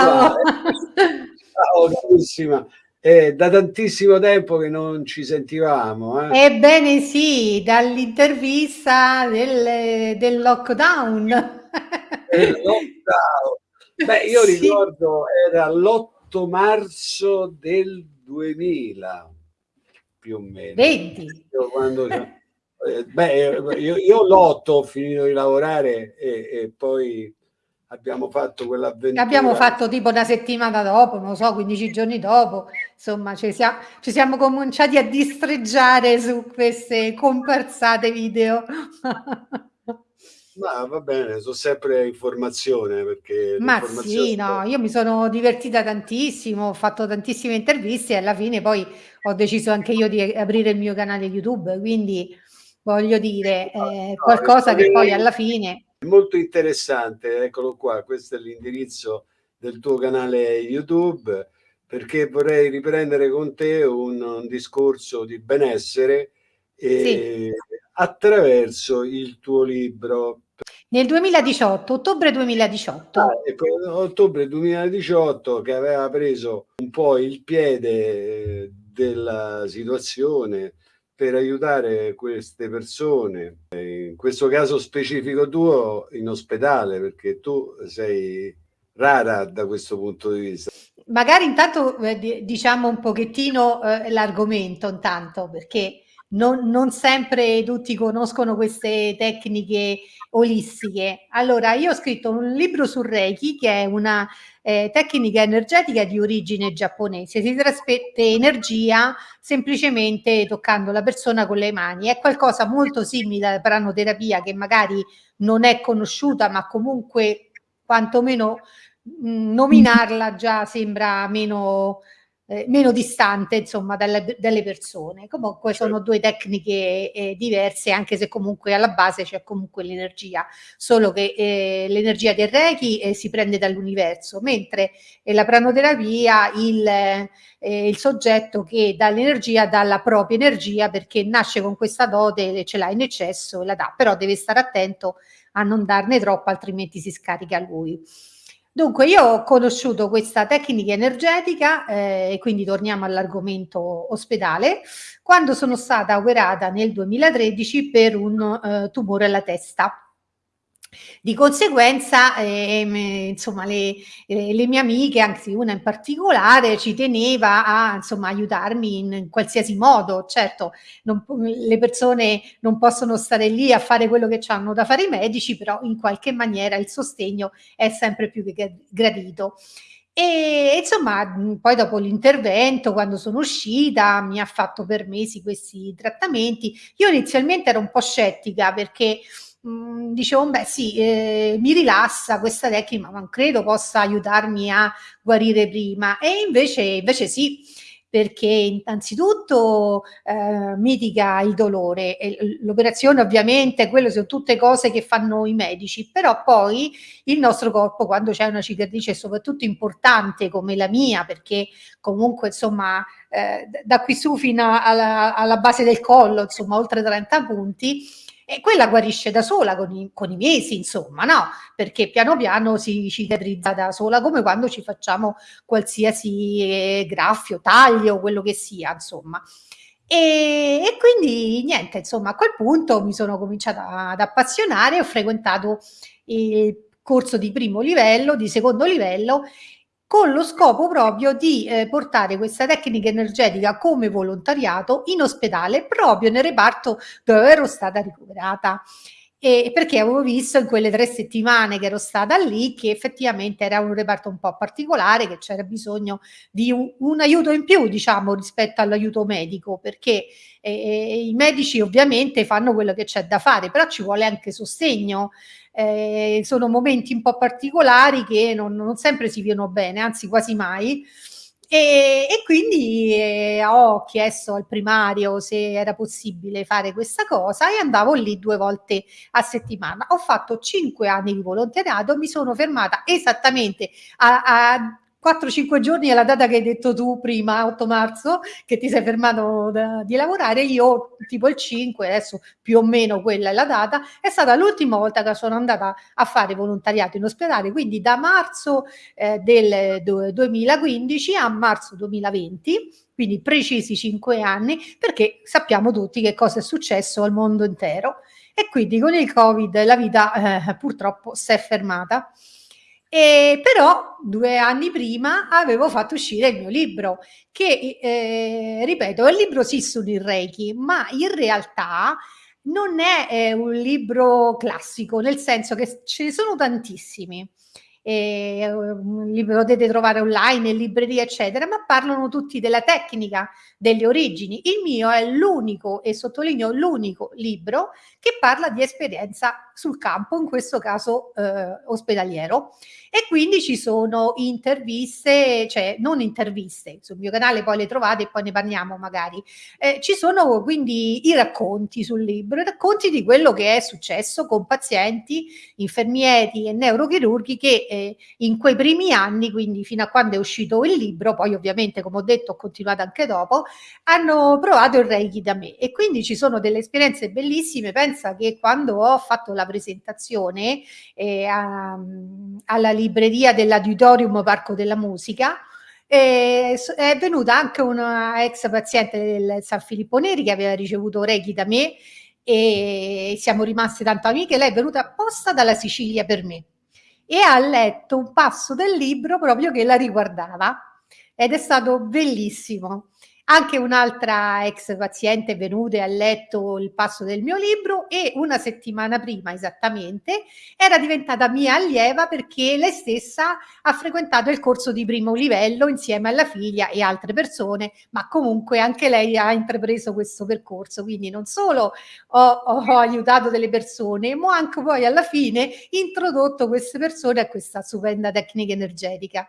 Ciao! Ciao carissima! È da tantissimo tempo che non ci sentivamo. Eh? Ebbene sì, dall'intervista del, del lockdown. Del lockdown. Beh, io sì. ricordo era l'8 marzo del 2000, più o meno. 20. Io quando, eh, beh, io, io l'8 ho finito di lavorare e, e poi abbiamo fatto quell'avventura. Abbiamo fatto tipo una settimana dopo, non so, 15 giorni dopo, insomma, ci siamo, ci siamo cominciati a distreggiare su queste comparsate video. Ma va bene, sono sempre informazione perché... Ma sì, no, io mi sono divertita tantissimo, ho fatto tantissime interviste e alla fine poi ho deciso anche io di aprire il mio canale YouTube, quindi voglio dire, eh, qualcosa che poi alla fine molto interessante, eccolo qua, questo è l'indirizzo del tuo canale YouTube, perché vorrei riprendere con te un, un discorso di benessere sì. attraverso il tuo libro. Nel 2018, ottobre 2018. Ah, ottobre 2018 che aveva preso un po' il piede della situazione per aiutare queste persone, in questo caso specifico tuo in ospedale, perché tu sei rara da questo punto di vista. Magari intanto eh, diciamo un pochettino eh, l'argomento, intanto, perché non, non, sempre tutti conoscono queste tecniche olistiche. Allora, io ho scritto un libro su Reiki, che è una eh, tecnica energetica di origine giapponese. Si trasmette energia semplicemente toccando la persona con le mani. È qualcosa molto simile alla pranoterapia che magari non è conosciuta, ma comunque quantomeno mh, nominarla già sembra meno eh, meno distante insomma dalle, dalle persone. Comunque certo. sono due tecniche eh, diverse anche se comunque alla base c'è comunque l'energia, solo che eh, l'energia del Reiki eh, si prende dall'universo, mentre la pranoterapia il, eh, il soggetto che dà l'energia dà la propria energia perché nasce con questa dote, ce l'ha in eccesso e la dà, però deve stare attento a non darne troppo altrimenti si scarica lui. Dunque, io ho conosciuto questa tecnica energetica, eh, e quindi torniamo all'argomento ospedale, quando sono stata operata nel 2013 per un eh, tumore alla testa. Di conseguenza, ehm, insomma, le, eh, le, mie amiche, anzi una in particolare, ci teneva a insomma, aiutarmi in, in qualsiasi modo. Certo, non, le persone non possono stare lì a fare quello che hanno da fare i medici, però in qualche maniera il sostegno è sempre più che gradito. E insomma, poi dopo l'intervento, quando sono uscita, mi ha fatto per mesi questi trattamenti. Io inizialmente ero un po' scettica perché mh, dicevo, beh sì, eh, mi rilassa questa tecnica, ma non credo possa aiutarmi a guarire prima. E invece, invece sì, perché innanzitutto eh, mitiga il dolore. L'operazione ovviamente, quelle sono tutte cose che fanno i medici, però poi il nostro corpo quando c'è una cicatrice soprattutto importante come la mia, perché comunque insomma eh, da qui su fino alla, alla base del collo, insomma oltre 30 punti, e quella guarisce da sola con i, con i, mesi, insomma, no? Perché piano piano si cicatrizza da sola, come quando ci facciamo qualsiasi eh, graffio, taglio, quello che sia, insomma. E, e, quindi niente, insomma, a quel punto mi sono cominciata ad appassionare, ho frequentato il corso di primo livello, di secondo livello con lo scopo proprio di eh, portare questa tecnica energetica come volontariato in ospedale proprio nel reparto dove ero stata ricoverata. E perché avevo visto in quelle tre settimane che ero stata lì che effettivamente era un reparto un po' particolare, che c'era bisogno di un, un, aiuto in più, diciamo, rispetto all'aiuto medico, perché eh, i medici ovviamente fanno quello che c'è da fare, però ci vuole anche sostegno eh, sono momenti un po' particolari che non, non sempre si vivono bene, anzi quasi mai. E, e, quindi eh, ho chiesto al primario se era possibile fare questa cosa e andavo lì due volte a settimana. Ho fatto cinque anni di volontariato, mi sono fermata esattamente a, a 4-5 giorni è la data che hai detto tu prima, 8 marzo, che ti sei fermato da, di lavorare, io tipo il 5, adesso più o meno quella è la data, è stata l'ultima volta che sono andata a fare volontariato in ospedale, quindi da marzo eh, del 2015 a marzo 2020, quindi precisi 5 anni, perché sappiamo tutti che cosa è successo al mondo intero. E quindi con il Covid la vita eh, purtroppo si è fermata. E però due anni prima avevo fatto uscire il mio libro, che eh, ripeto, è un libro sì sul Reiki, ma in realtà non è eh, un libro classico, nel senso che ce ne sono tantissimi. Eh, li potete trovare online, in libreria, eccetera, ma parlano tutti della tecnica, delle origini. Il mio è l'unico, e sottolineo l'unico libro che parla di esperienza sul campo, in questo caso eh, ospedaliero. E quindi ci sono interviste, cioè non interviste, sul mio canale poi le trovate e poi ne parliamo magari. Eh, ci sono quindi i racconti sul libro, i racconti di quello che è successo con pazienti, infermieri e neurochirurghi che eh, in quei primi anni, quindi fino a quando è uscito il libro, poi ovviamente come ho detto ho continuato anche dopo, hanno provato il Reiki da me e quindi ci sono delle esperienze bellissime. Pensa che quando ho fatto la presentazione eh, a, alla libreria dell'Auditorium Parco della Musica, eh, è venuta anche una ex paziente del San Filippo Neri che aveva ricevuto Reiki da me e siamo rimaste tanto amiche. Lei è venuta apposta dalla Sicilia per me e ha letto un passo del libro proprio che la riguardava ed è stato bellissimo. Anche un'altra ex paziente venuta e ha letto il passo del mio libro e una settimana prima esattamente era diventata mia allieva perché lei stessa ha frequentato il corso di primo livello insieme alla figlia e altre persone, ma comunque anche lei ha intrapreso questo percorso. Quindi non solo ho, ho aiutato delle persone, ma anche poi alla fine introdotto queste persone a questa stupenda tecnica energetica.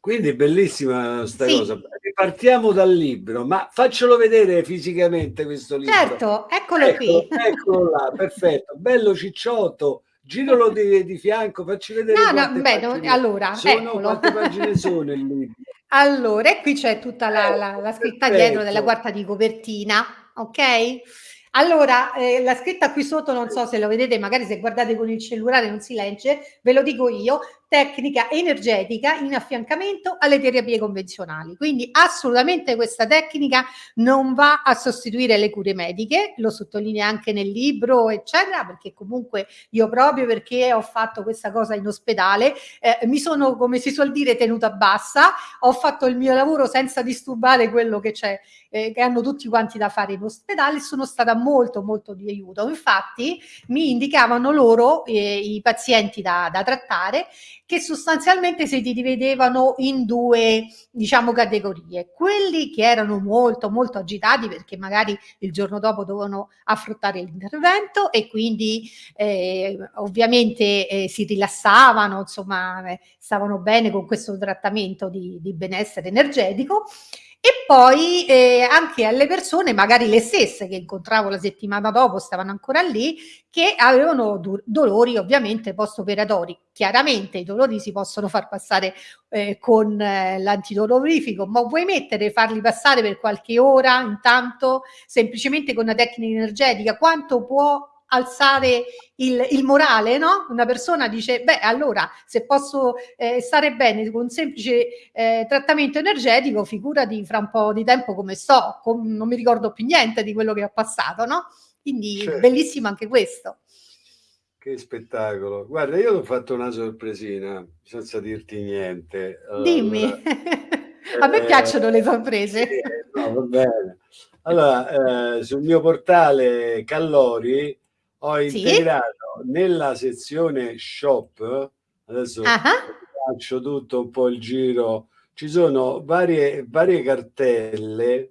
Quindi bellissima sta sì. cosa. Partiamo dal libro, ma faccelo vedere fisicamente questo libro. Certo, eccolo, eccolo qui. Eccolo là, perfetto, bello cicciotto. Giralo di, di fianco, facci vedere. No, no, beh, no, allora, sono, eccolo. quante pagine sono il libro? Allora, e qui c'è tutta la, la, la scritta perfetto. dietro della quarta di copertina, ok? Allora, eh, la scritta qui sotto, non so se lo vedete, magari se guardate con il cellulare non si legge, ve lo dico io, tecnica energetica in affiancamento alle terapie convenzionali. Quindi assolutamente questa tecnica non va a sostituire le cure mediche, lo sottolinea anche nel libro, eccetera, perché comunque io proprio perché ho fatto questa cosa in ospedale, eh, mi sono, come si suol dire, tenuta bassa, ho fatto il mio lavoro senza disturbare quello che c'è, eh, che hanno tutti quanti da fare in ospedale, sono stata molto molto di aiuto. Infatti mi indicavano loro, eh, i pazienti da, da trattare, che sostanzialmente si dividevano in due, diciamo, categorie. Quelli che erano molto, molto agitati perché magari il giorno dopo dovevano affrontare l'intervento e quindi eh, ovviamente eh, si rilassavano, insomma, eh, stavano bene con questo trattamento di, di benessere energetico e poi eh, anche alle persone, magari le stesse che incontravo la settimana dopo, stavano ancora lì, che avevano do dolori ovviamente post-operatori. Chiaramente i dolori si possono far passare eh, con eh, l'antidolorifico, ma vuoi mettere, farli passare per qualche ora intanto, semplicemente con una tecnica energetica, quanto può alzare il, il, morale, no? Una persona dice, beh, allora se posso eh, stare bene con un semplice eh, trattamento energetico, figurati fra un po' di tempo come sto, com non mi ricordo più niente di quello che ho passato, no? Quindi certo. bellissimo anche questo. Che spettacolo. Guarda, io ho fatto una sorpresina, senza dirti niente. Allora, Dimmi. A me eh, piacciono le sorprese. Sì, no, va bene. Allora, eh, sul mio portale Callori ho integrato sì? nella sezione shop, adesso faccio tutto un po' il giro, ci sono varie, varie cartelle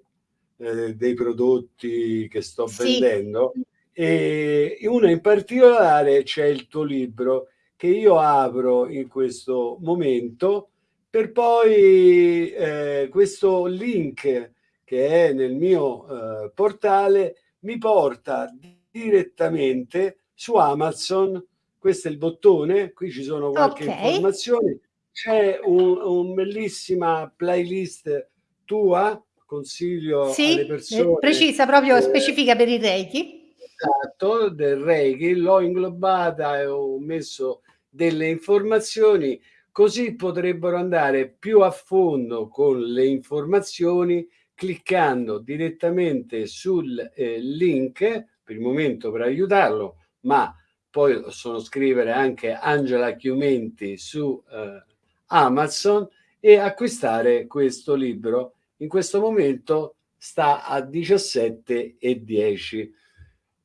eh, dei prodotti che sto sì. vendendo e una in particolare c'è il tuo libro che io apro in questo momento per poi eh, questo link che è nel mio eh, portale mi porta direttamente su Amazon. Questo è il bottone, qui ci sono qualche okay. informazione. c'è un, un bellissima playlist tua, consiglio sì, alle persone. precisa, proprio eh, specifica per il Reiki. Esatto, del Reiki, l'ho inglobata e ho messo delle informazioni, così potrebbero andare più a fondo con le informazioni cliccando direttamente sul eh, link, per il momento per aiutarlo, ma poi possono scrivere anche Angela Chiumenti su eh, Amazon e acquistare questo libro. In questo momento sta a 17,10.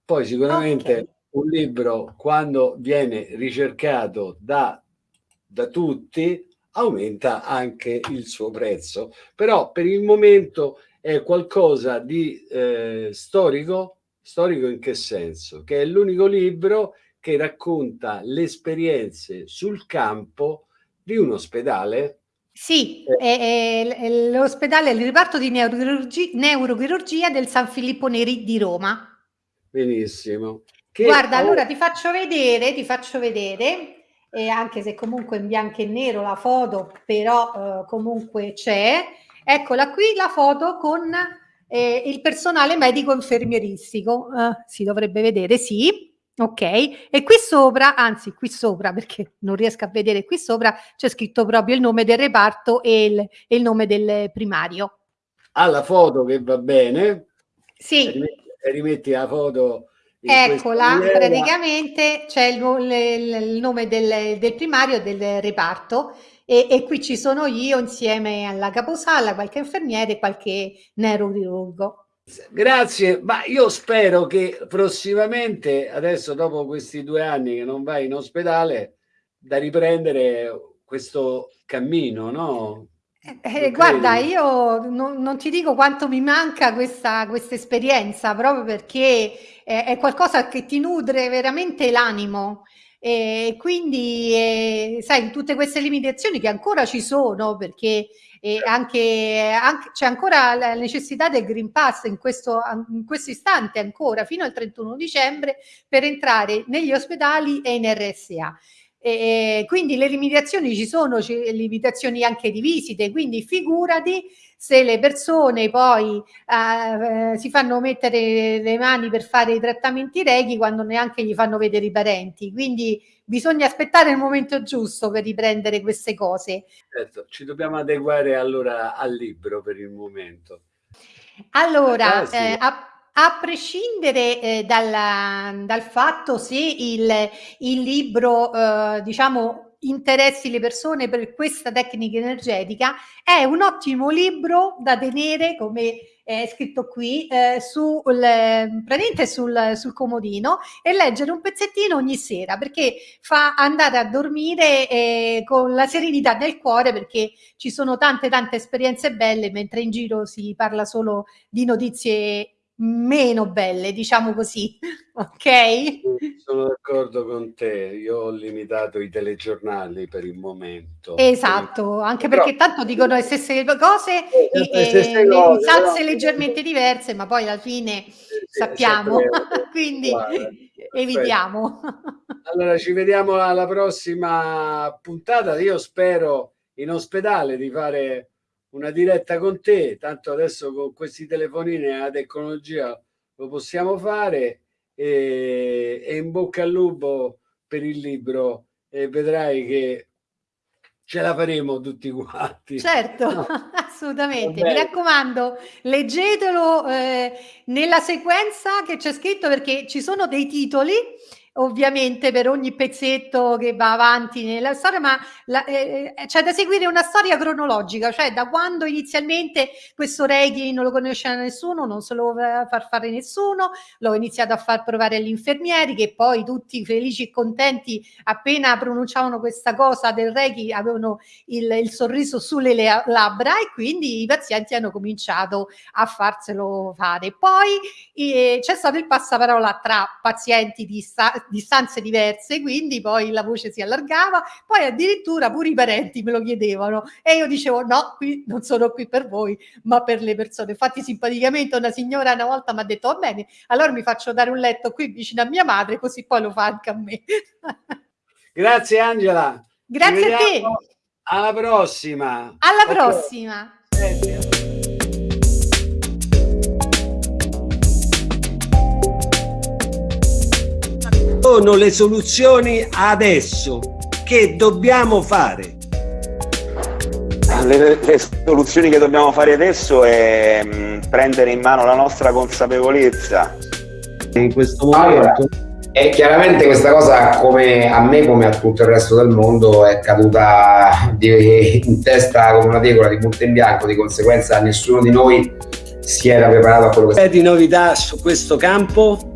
Poi sicuramente okay. un libro quando viene ricercato da, da tutti aumenta anche il suo prezzo. Però per il momento è qualcosa di eh, storico, storico in che senso? Che è l'unico libro che racconta le esperienze sul campo di un ospedale. Sì, eh. l'ospedale, il reparto di neurochirurgia, neurochirurgia del San Filippo Neri di Roma. Benissimo. Che Guarda, allora ti faccio vedere, ti faccio vedere, eh, anche se comunque in bianco e nero la foto, però eh, comunque c'è. Eccola qui la foto con eh, il personale medico infermieristico. Eh, si dovrebbe vedere, sì. Ok, e qui sopra, anzi qui sopra perché non riesco a vedere qui sopra, c'è scritto proprio il nome del reparto e il, e il nome del primario. Ha la foto che va bene. Sì. Rimetti, rimetti la foto. Eccola, praticamente c'è il, il, il, nome del, del primario del reparto e, e, qui ci sono io insieme alla caposala, qualche infermiere e qualche neurochirurgo. Grazie, ma io spero che prossimamente, adesso dopo questi due anni che non vai in ospedale, da riprendere questo cammino, no? Eh, eh guarda, io non, non, ti dico quanto mi manca questa, questa esperienza, proprio perché è, è qualcosa che ti nutre veramente l'animo. E quindi, eh, sai, tutte queste limitazioni che ancora ci sono, perché e anche, anche c'è ancora la necessità del Green Pass in questo, in questo istante ancora fino al 31 dicembre per entrare negli ospedali e in RSA. E quindi le limitazioni ci sono, limitazioni anche di visite, quindi figurati se le persone poi eh, si fanno mettere le mani per fare i trattamenti reghi quando neanche gli fanno vedere i parenti. Quindi bisogna aspettare il momento giusto per riprendere queste cose. Certo, ci dobbiamo adeguare allora al libro per il momento. Allora, ah, eh, a, a, prescindere eh, dal, dal, fatto se il, il libro, eh, diciamo, interessi le persone per questa tecnica energetica, è un ottimo libro da tenere come è scritto qui eh, sul, praticamente sul, sul comodino e leggere un pezzettino ogni sera perché fa andare a dormire eh, con la serenità del cuore perché ci sono tante tante esperienze belle mentre in giro si parla solo di notizie meno belle, diciamo così, ok? Sono d'accordo con te, io ho limitato i telegiornali per il momento. Esatto, anche Però, perché tanto dicono le stesse cose, eh, le stesse cose, salse no? leggermente diverse, ma poi alla fine sì, sappiamo, quindi Guarda, evitiamo. Allora ci vediamo alla prossima puntata, io spero in ospedale di fare una diretta con te, tanto adesso con questi telefonini e la tecnologia lo possiamo fare e, e, in bocca al lupo per il libro e vedrai che ce la faremo tutti quanti. Certo, no. assolutamente. Mi raccomando, leggetelo eh, nella sequenza che c'è scritto perché ci sono dei titoli ovviamente per ogni pezzetto che va avanti nella storia, ma eh, eh, c'è da seguire una storia cronologica, cioè da quando inizialmente questo Reiki non lo conosceva nessuno, non se lo voleva far fare nessuno, l'ho iniziato a far provare agli infermieri che poi tutti felici e contenti appena pronunciavano questa cosa del Reiki avevano il, il sorriso sulle labbra e quindi i pazienti hanno cominciato a farselo fare. Poi eh, c'è stato il passaparola tra pazienti di sta distanze diverse, quindi poi la voce si allargava, poi addirittura pure i parenti me lo chiedevano e io dicevo no, qui non sono qui per voi, ma per le persone. Infatti simpaticamente una signora una volta mi ha detto va bene, allora mi faccio dare un letto qui vicino a mia madre, così poi lo fa anche a me. Grazie Angela. Grazie a te. Alla prossima. Alla okay. Sono le soluzioni adesso. Che dobbiamo fare? Le, le, soluzioni che dobbiamo fare adesso è mh, mm, prendere in mano la nostra consapevolezza. In questo momento. Allora, e chiaramente questa cosa, come a me, come a tutto il resto del mondo, è caduta di, in testa come una tegola di punto in bianco, di conseguenza nessuno di noi si era preparato a quello che... C'è di novità su questo campo?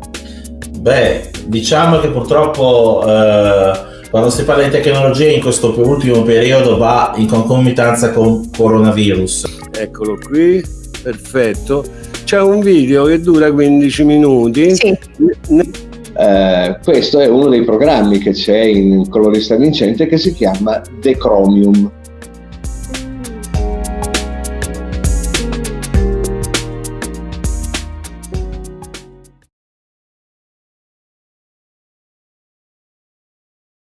Beh, diciamo che purtroppo eh, quando si parla di tecnologia in questo ultimo periodo va in concomitanza con coronavirus. Eccolo qui, perfetto. C'è un video che dura 15 minuti. Sì. Eh, questo è uno dei programmi che c'è in Colorista Vincente che si chiama The Chromium